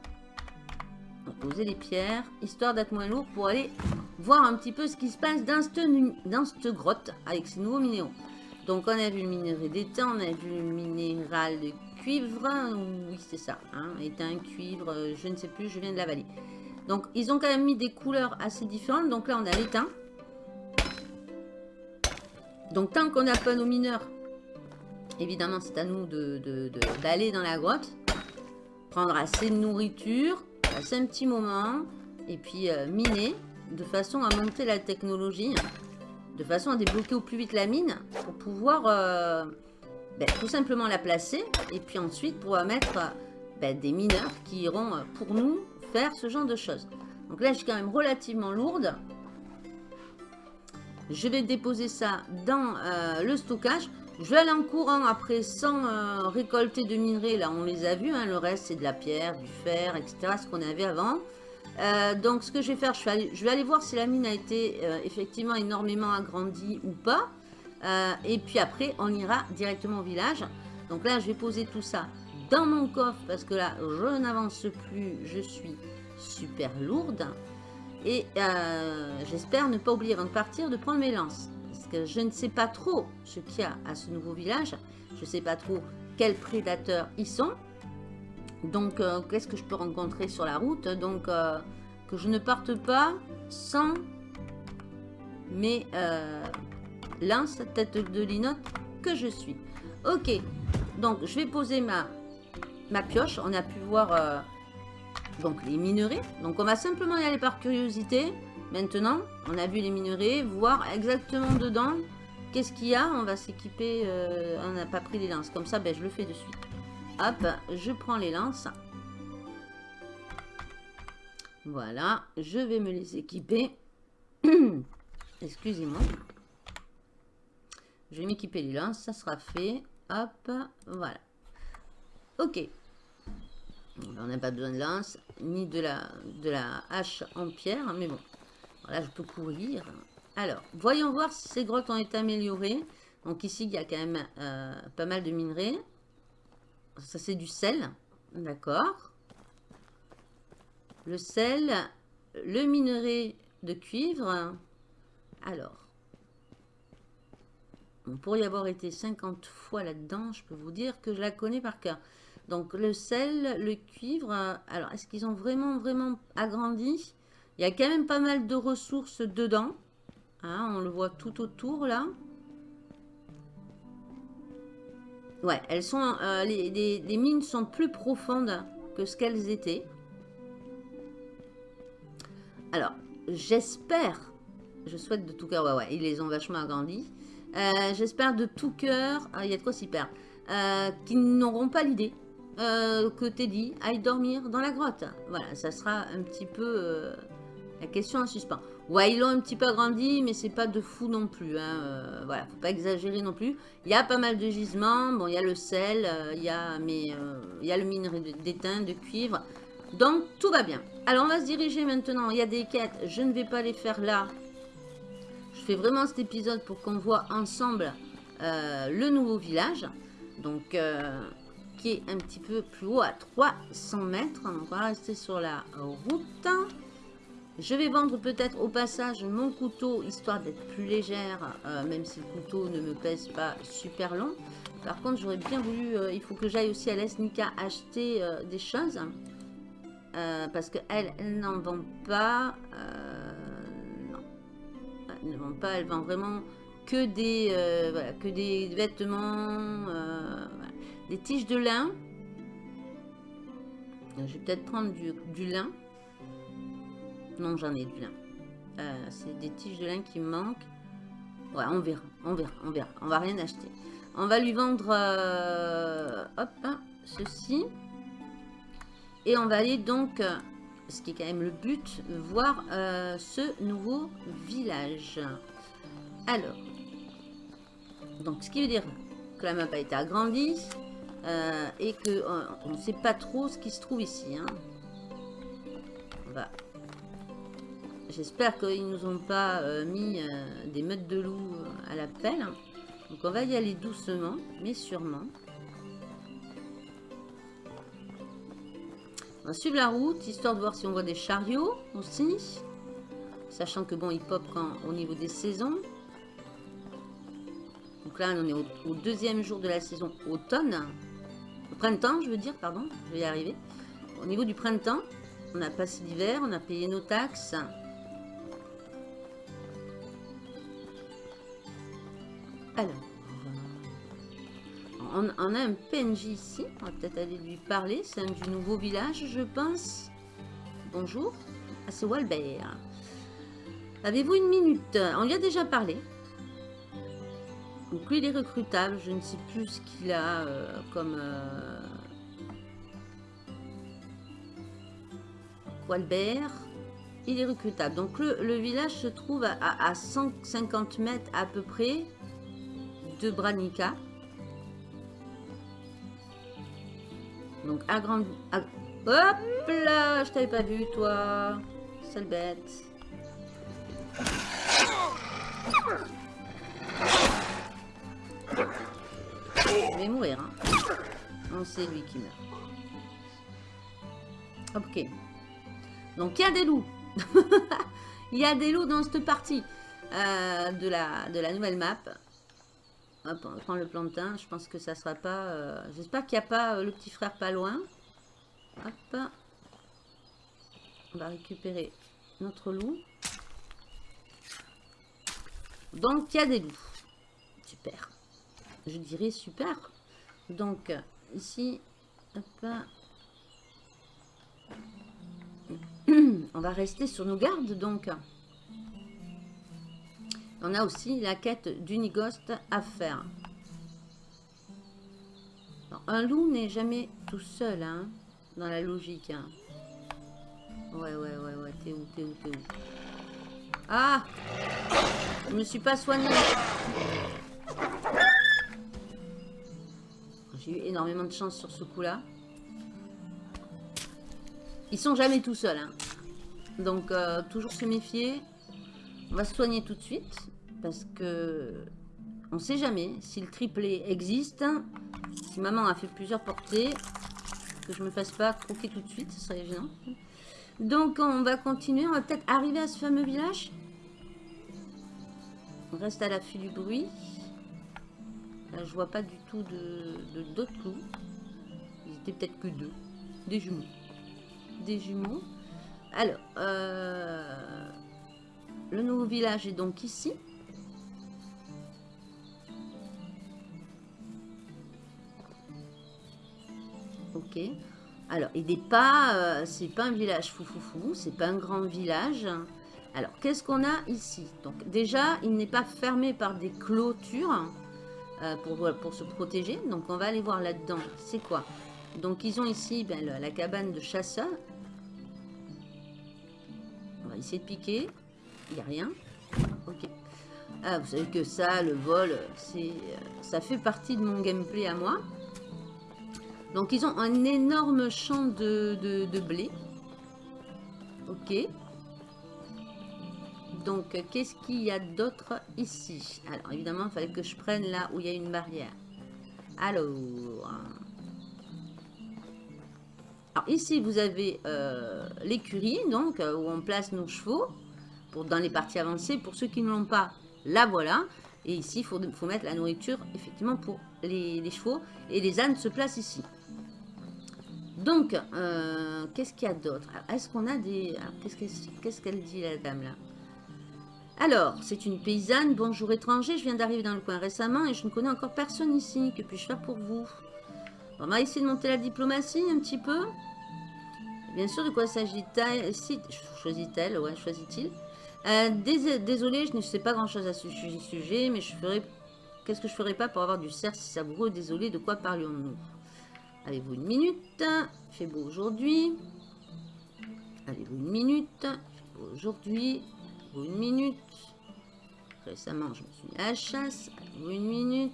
On va poser les pierres, histoire d'être moins lourd pour aller voir un petit peu ce qui se passe dans cette, grotte avec ces nouveaux minéraux. Donc, on a vu le minerai d'étain, on a vu le minéral de cuivre. Oui, c'est ça. Hein, étain, cuivre, euh, je ne sais plus, je viens de l'avaler. Donc, ils ont quand même mis des couleurs assez différentes. Donc là, on a l'étain. Donc, tant qu'on n'a pas nos mineurs, évidemment, c'est à nous d'aller dans la grotte. Prendre assez de nourriture, passer un petit moment. Et puis, euh, miner de façon à monter la technologie de façon à débloquer au plus vite la mine pour pouvoir euh, ben, tout simplement la placer et puis ensuite pouvoir mettre ben, des mineurs qui iront euh, pour nous ce genre de choses. Donc là, je suis quand même relativement lourde. Je vais déposer ça dans euh, le stockage. Je vais aller en courant après sans récolter de minerais. Là, on les a vus. Hein. le reste, c'est de la pierre, du fer, etc. Ce qu'on avait avant. Euh, donc ce que je vais faire, je vais, aller, voir si la mine a été euh, effectivement énormément agrandie ou pas. Euh, et puis après, on ira directement au village. Donc là, je vais poser tout ça dans mon coffre parce que là, je n'avance plus, je suis super lourde. Et euh, j'espère ne pas oublier avant de partir de prendre mes lances. Parce que je ne sais pas trop ce qu'il y a à ce nouveau village. Je ne sais pas trop quels prédateurs y sont. Donc, euh, qu'est-ce que je peux rencontrer sur la route? Donc, euh, que je ne parte pas sans mes lances tête de linotte que je suis. Ok, donc je vais poser ma, ma pioche. On a pu voir donc les minerais. Donc on va simplement y aller par curiosité. Maintenant, on a vu les minerais, voir exactement dedans qu'est-ce qu'il y a. On va s'équiper, euh, on n'a pas pris les lances. Comme ça, ben, je le fais de suite. Hop, je prends les lances. Voilà, je vais me les équiper. Excusez-moi. Je vais m'équiper les lances, ça sera fait. Hop, voilà. Ok, on n'a pas besoin de lance, ni de la, de la hache en pierre, mais bon. Voilà, je peux courir. Alors, voyons voir si ces grottes ont été améliorées. Donc ici, il y a quand même euh, pas mal de minerais. Ça, c'est du sel. D'accord. Le sel, le minerai de cuivre. Alors, on pourrait y avoir été 50 fois là-dedans. Je peux vous dire que je la connais par cœur. Donc le sel, le cuivre, euh, alors est-ce qu'ils ont vraiment, vraiment agrandi? Il y a quand même pas mal de ressources dedans. Hein, on le voit tout autour là. Ouais, elles sont, euh, les, mines sont plus profondes que ce qu'elles étaient. Alors, j'espère, je souhaite de tout cœur, ouais, ouais, ils les ont vachement agrandis. Euh, j'espère de tout cœur, ah, il y a de quoi s'y perdre, qu'ils n'auront pas l'idée euh, que Teddy aille dormir dans la grotte. Voilà, ça sera un petit peu euh, la question en suspens. Ouais, ils l'ont un petit peu agrandi, mais c'est pas de fou non plus. Hein. Euh, voilà, faut pas exagérer non plus. Il y a pas mal de gisements. Bon, il y a le sel, il a, mais, il y a le minerai d'étain, de cuivre. Donc, tout va bien. Alors, on va se diriger maintenant. Il y a des quêtes. Je ne vais pas les faire là. Je fais vraiment cet épisode pour qu'on voit ensemble le nouveau village. Donc, un petit peu plus haut à 300 mètres. Donc on va rester sur la route. Je vais vendre peut-être au passage mon couteau, histoire d'être plus légère, euh, même si le couteau ne me pèse pas super long. Par contre, j'aurais bien voulu, euh, il faut que j'aille aussi à l'Esnica acheter euh, des choses. parce qu'elle, elle, n'en vend pas. non. Elle ne vend pas, elle vend vraiment que des, que des vêtements, des tiges de lin. Je vais peut-être prendre du, lin. Non, j'en ai du lin. Euh, c'est des tiges de lin qui me manquent. Ouais, on verra, on verra, on verra. On va rien acheter. On va lui vendre, euh, hop, ceci. Et on va aller donc, ce qui est quand même le but, voir euh, ce nouveau village. Alors, donc ce qui veut dire que la map a été agrandie. Euh, et que euh, on ne sait pas trop ce qui se trouve ici. Hein. J'espère qu'ils nous ont pas euh, mis des meutes de loup à la pelle. Donc on va y aller doucement, mais sûrement. On va suivre la route, histoire de voir si on voit des chariots aussi. Sachant que bon, ils pop au niveau des saisons. Donc là, on est au deuxième jour de la saison automne printemps, je veux dire, pardon, je vais y arriver. Au niveau du printemps, on a passé l'hiver, on a payé nos taxes. Alors, on, a un PNJ ici, on va peut-être aller lui parler, c'est un du nouveau village, je pense. Bonjour, ah, c'est Walbert. Avez-vous une minute? On lui a déjà parlé. Donc lui, il est recrutable. Je ne sais plus ce qu'il a euh, comme... Euh... Walbert. Il est recrutable. Donc le, village se trouve à, 150 mètres à peu près de Branica. Donc agrandi... Hop là Je t'avais pas vu, toi. Sale bête. Mourir. Hein. Non, c'est lui qui meurt. Ok. Donc, il y a des loups. Il y a des lots dans cette partie euh, de, la, de la nouvelle map. Hop, on prend le plantain. Je pense que ça sera pas... Euh, j'espère qu'il n'y a pas le petit frère pas loin. Hop. On va récupérer notre loup. Donc, il y a des loups. Super. Je dirais super. Donc, ici, on va rester sur nos gardes, donc. On a aussi la quête d'Unigost à faire. un loup n'est jamais tout seul, hein, dans la logique. Hein. Ouais, ouais, ouais, ouais. T'es où, t'es où, t'es où? Ah Je me suis pas soigné. J'ai eu énormément de chance sur ce coup-là. Ils sont jamais tout seuls. Hein. Donc, euh, toujours se méfier. On va se soigner tout de suite. Parce que on sait jamais si le triplé existe. Si maman a fait plusieurs portées. Que je me fasse pas croquer tout de suite. Ce serait évident. Donc, on va continuer. On va peut-être arriver à ce fameux village. On reste à l'affût du bruit. Là, je vois pas du tout de d'autres loups. Ils étaient peut-être que deux. Des jumeaux. Des jumeaux. Alors, euh, le nouveau village est donc ici. Ok. Alors, il n'est pas, euh, c'est pas un village foufoufou, c'est pas un grand village. Alors, qu'est-ce qu'on a ici? Donc, déjà, il n'est pas fermé par des clôtures. Euh, pour, se protéger. Donc on va aller voir là-dedans. C'est quoi? Donc ils ont ici ben, la, cabane de chasseurs. On va essayer de piquer. Il n'y a rien. Ok. Ah, vous savez que ça, le vol, c'est, euh, ça fait partie de mon gameplay à moi. Donc ils ont un énorme champ de, de blé. Ok. Donc, qu'est-ce qu'il y a d'autre ici? Alors, évidemment, il fallait que je prenne là où il y a une barrière. Alors... Ici, vous avez euh, l'écurie, donc, euh, où on place nos chevaux dans les parties avancées. Pour ceux qui ne l'ont pas, la voilà. Et ici, il faut, faut, mettre la nourriture, effectivement, pour les, chevaux. Et les ânes se placent ici. Donc, euh, qu'est-ce qu'il y a d'autre? Est-ce qu'on a des... Qu'est-ce qu'elle dit, la dame, là? Alors, c'est une paysanne. Bonjour étranger, je viens d'arriver dans le coin récemment et je ne connais encore personne ici. Que puis-je faire pour vous? On va essayer de monter la diplomatie un petit peu. Bien sûr, de quoi s'agit-il? Choisit-elle Ouais, choisit-il euh, Désolé, je ne sais pas grand-chose à ce sujet, mais je ferai... Qu'est-ce que je ferais pas pour avoir du cerf si savoureux? Désolé, de quoi parlions-nous? Avez-vous une minute? Fait beau aujourd'hui. Avez-vous une minute? Fait beau aujourd'hui une minute. Récemment, je me suis mis à la chasse. Une minute.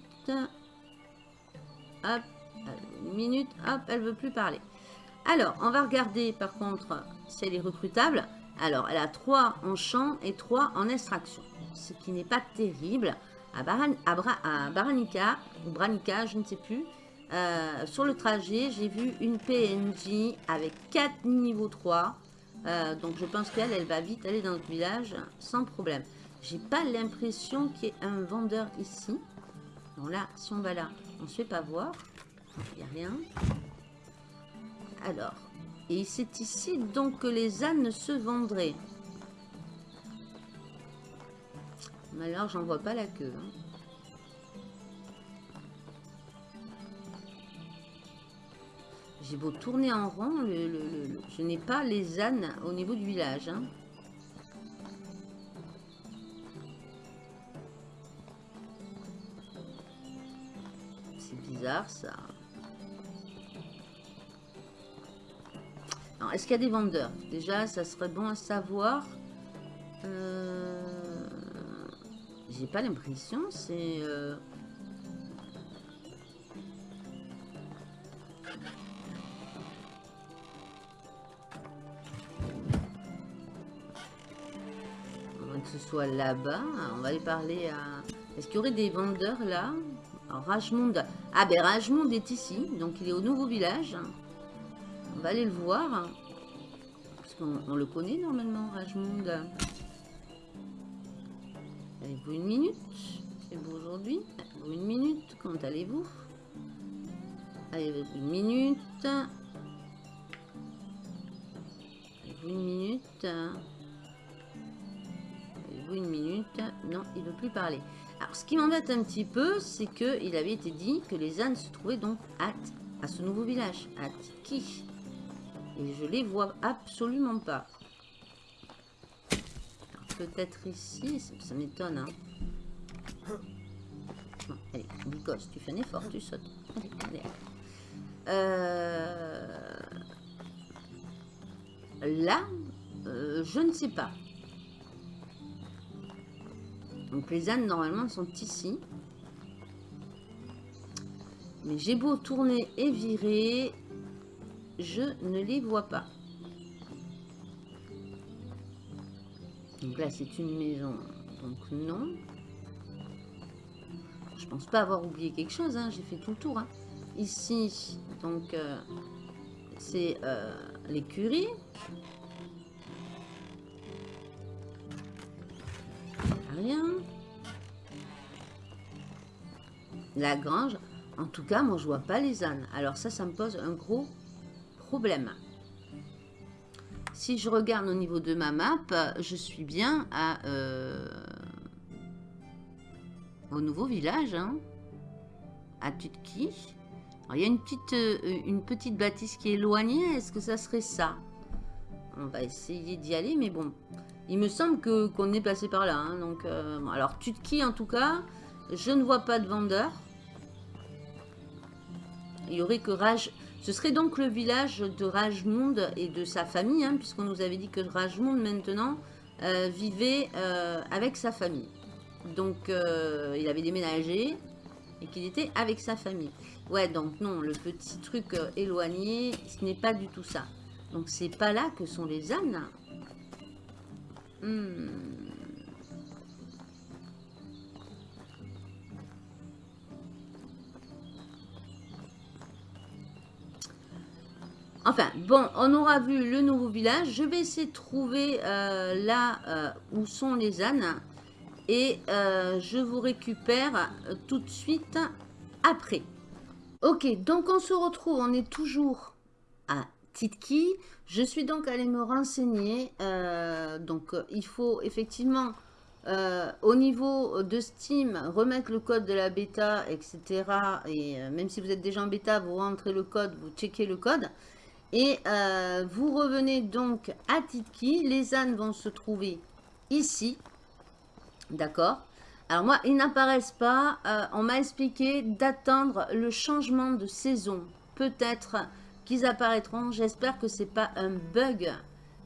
Hop, une minute. Hop, elle veut plus parler. Alors, on va regarder par contre si elle est recrutable. Alors, elle a 3 en champ et 3 en extraction. Ce qui n'est pas terrible. À, Baranica, ou Branica, je ne sais plus. Euh, sur le trajet, j'ai vu une PNJ avec 4 niveaux 3. Euh, donc je pense qu'elle, elle va vite aller dans notre village sans problème. J'ai pas l'impression qu'il y ait un vendeur ici. Bon là, si on va là, on se fait pas voir. Il n'y a rien. Alors, et c'est ici donc que les ânes se vendraient. Mais alors, j'en vois pas la queue. Hein. Beau tourner en rond, je n'ai pas les ânes au niveau du village. Hein. C'est bizarre ça. Est-ce qu'il y a des vendeurs? Déjà, ça serait bon à savoir. Euh, j'ai pas l'impression, c'est... Euh, soit là-bas. On va aller parler à... Est-ce qu'il y aurait des vendeurs là? Alors, Rajmond... Ah ben Rajmond est ici, donc il est au nouveau village. On va aller le voir. Parce On, le connaît normalement, Rajmund. Avez-vous une minute? C'est vous aujourd'hui une minute? Comment allez-vous? Avez-vous une minute? Une minute? Avez-vous une minute Non, il ne veut plus parler. Alors, ce qui m'embête un petit peu, c'est qu'il avait été dit que les ânes se trouvaient donc à, à ce nouveau village, à Tiki. Et je les vois absolument pas. Peut-être ici, ça, m'étonne. Hein. allez, Nikos, tu fais un effort, tu sautes. Euh, là, euh, je ne sais pas. Donc les ânes, normalement, sont ici. Mais j'ai beau tourner et virer, je ne les vois pas. Donc là, c'est une maison, donc non. Je pense pas avoir oublié quelque chose, hein. j'ai fait tout le tour. Hein. Ici, donc, euh, c'est euh, l'écurie. La grange. En tout cas, moi, je vois pas les ânes. Alors ça, ça me pose un gros problème. Si je regarde au niveau de ma map, je suis bien à... Euh, au nouveau village, hein, à Tutki. il y a une petite, euh, une petite bâtisse qui est éloignée. Est-ce que ça serait ça? On va essayer d'y aller, mais bon. Il me semble qu'on est passé par là. Hein, donc, euh, alors, Tutki, en tout cas, je ne vois pas de vendeur. Il y aurait que Rage... Ce serait donc le village de Rajmund et de sa famille, hein, puisqu'on nous avait dit que Rajmund maintenant euh, vivait euh, avec sa famille. Donc il avait déménagé et qu'il était avec sa famille. Ouais, donc non, le petit truc éloigné, ce n'est pas du tout ça. Donc c'est pas là que sont les ânes. Hmm. Enfin, bon, on aura vu le nouveau village. Je vais essayer de trouver euh, là euh, où sont les ânes. Et euh, je vous récupère tout de suite après. Ok, donc on se retrouve, on est toujours à Titki. Je suis donc allée me renseigner. donc, il faut effectivement, au niveau de Steam, remettre le code de la bêta, etc. Et même si vous êtes déjà en bêta, vous rentrez le code, vous checkez le code. Et euh, vous revenez donc à Titki. Les ânes vont se trouver ici. D'accord Alors moi, ils n'apparaissent pas. Euh, on m'a expliqué d'attendre le changement de saison. Peut-être qu'ils apparaîtront. J'espère que ce n'est pas un bug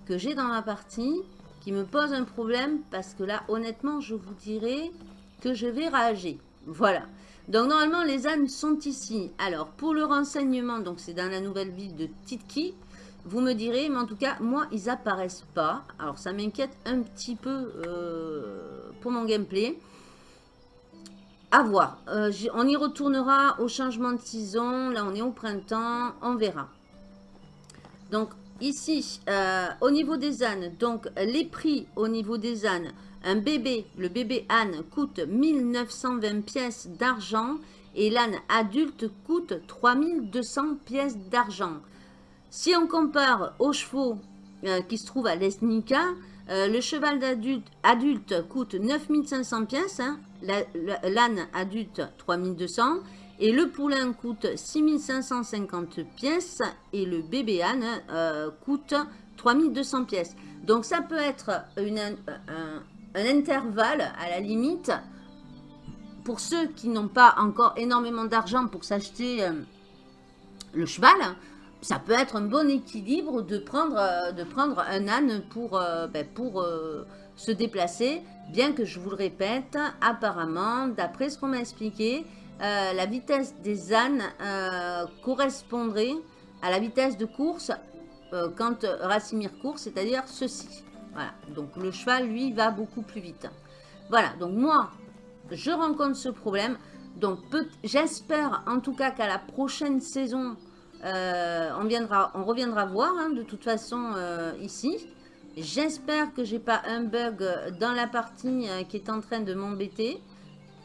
que j'ai dans ma partie qui me pose un problème. Parce que là, honnêtement, je vous dirais que je vais rager. Voilà. Donc normalement les ânes sont ici. Alors pour le renseignement, donc c'est dans la nouvelle ville de Titki. Vous me direz, mais en tout cas moi ils apparaissent pas. Alors ça m'inquiète un petit peu euh, pour mon gameplay. À voir. Euh, on y retournera au changement de saison. Là on est au printemps, on verra. Donc ici, euh, au niveau des ânes, donc les prix au niveau des ânes, un bébé, le bébé âne, coûte 1920 pièces d'argent et l'âne adulte coûte 3200 pièces d'argent. Si on compare aux chevaux euh, qui se trouvent à l'Esnica, euh, le cheval d'adulte adulte coûte 9500 pièces, hein, l'âne adulte 3200 et le poulain coûte 6550 pièces et le bébé âne euh, coûte 3200 pièces. Donc ça peut être un, intervalle à la limite pour ceux qui n'ont pas encore énormément d'argent pour s'acheter euh, le cheval, ça peut être un bon équilibre de prendre, euh, un âne pour, ben, pour se déplacer. Bien que je vous le répète, apparemment, d'après ce qu'on m'a expliqué, la vitesse des ânes correspondrait à la vitesse de course quand Racimir court, c'est-à-dire ceci. Voilà, donc le cheval, lui, va beaucoup plus vite. Voilà, donc moi, je rencontre ce problème. Donc j'espère en tout cas qu'à la prochaine saison, on reviendra voir hein, de toute façon ici. J'espère que j'ai pas un bug dans la partie qui est en train de m'embêter.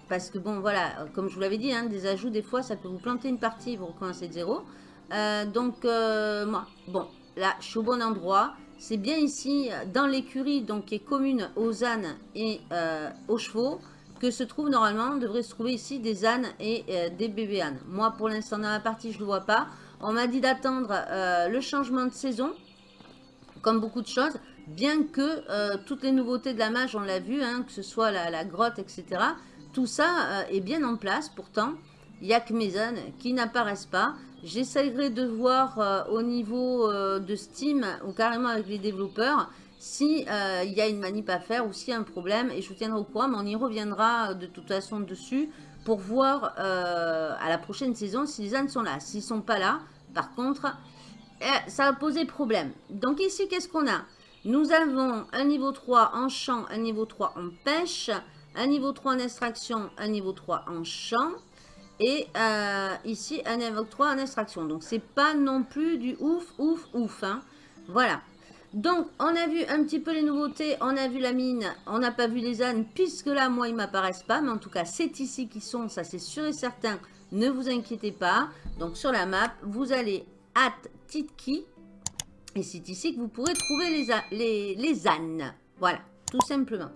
Parce que bon, voilà, comme je vous l'avais dit, hein, des ajouts, des fois, ça peut vous planter une partie, vous recommencez de zéro. donc, moi, bon, là, je suis au bon endroit. C'est bien ici, dans l'écurie, donc qui est commune aux ânes et euh, aux chevaux, que se trouve normalement, devrait se trouver ici des ânes et euh, des bébés ânes. Moi, pour l'instant, dans la partie, je ne le vois pas. On m'a dit d'attendre euh, le changement de saison, comme beaucoup de choses, bien que toutes les nouveautés de la mage, on l'a vu, hein, que ce soit la grotte, etc., tout ça est bien en place, pourtant, il n'y a que mes ânes qui n'apparaissent pas. J'essayerai de voir euh, au niveau euh, de Steam ou carrément avec les développeurs si euh, il y a une manip à faire ou s'il y a un problème et je vous tiendrai au courant, mais on y reviendra de toute façon dessus pour voir à la prochaine saison si les ânes sont là. S'ils sont pas là, par contre, ça va poser problème. Donc ici, qu'est-ce qu'on a? Nous avons un niveau 3 en champ, un niveau 3 en pêche, un niveau 3 en extraction, un niveau 3 en champ. Et euh, ici, un invoque 3 en extraction. Donc, c'est pas non plus du ouf, ouf, ouf. Hein. Voilà. Donc, on a vu un petit peu les nouveautés. On a vu la mine. On n'a pas vu les ânes, puisque là, moi, ils m'apparaissent pas. Mais en tout cas, c'est ici qu'ils sont. Ça, c'est sûr et certain. Ne vous inquiétez pas. Donc, sur la map, vous allez at Titki. Et c'est ici que vous pourrez trouver les, les, les ânes. Voilà, tout simplement.